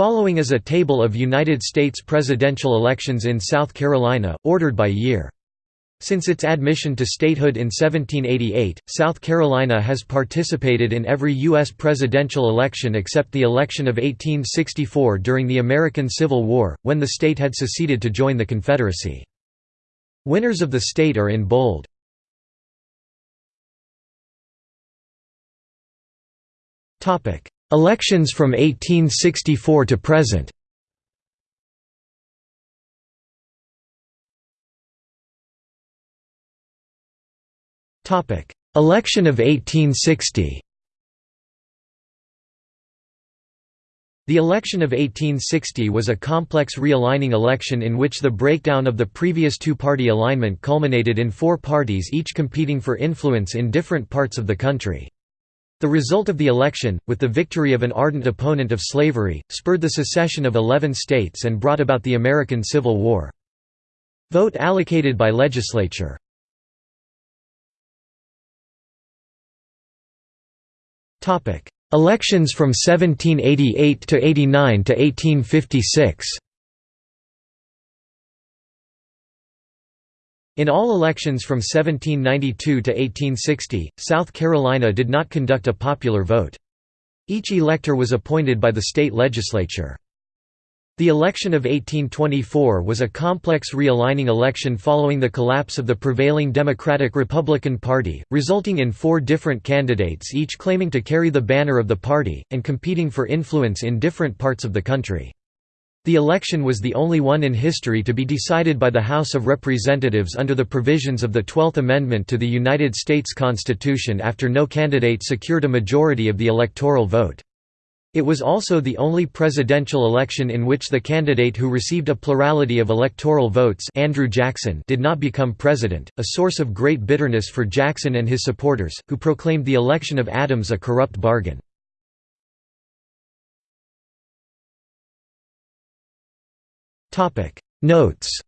Following is a table of United States presidential elections in South Carolina, ordered by year. Since its admission to statehood in 1788, South Carolina has participated in every U.S. presidential election except the election of 1864 during the American Civil War, when the state had seceded to join the Confederacy. Winners of the state are in bold. Elections from 1864 to present. Election of 1860 The election of 1860 was a complex realigning election in which the breakdown of the previous two-party alignment culminated in four parties each competing for influence in different parts of the country. The result of the election, with the victory of an ardent opponent of slavery, spurred the secession of 11 states and brought about the American Civil War. Vote allocated by legislature Elections from 1788 to 89 to 1856. In all elections from 1792 to 1860, South Carolina did not conduct a popular vote. Each elector was appointed by the state legislature. The election of 1824 was a complex realigning election following the collapse of the prevailing Democratic-Republican Party, resulting in four different candidates each claiming to carry the banner of the party, and competing for influence in different parts of the country. The election was the only one in history to be decided by the House of Representatives under the provisions of the Twelfth Amendment to the United States Constitution after no candidate secured a majority of the electoral vote. It was also the only presidential election in which the candidate who received a plurality of electoral votes Andrew Jackson did not become president, a source of great bitterness for Jackson and his supporters, who proclaimed the election of Adams a corrupt bargain. Notes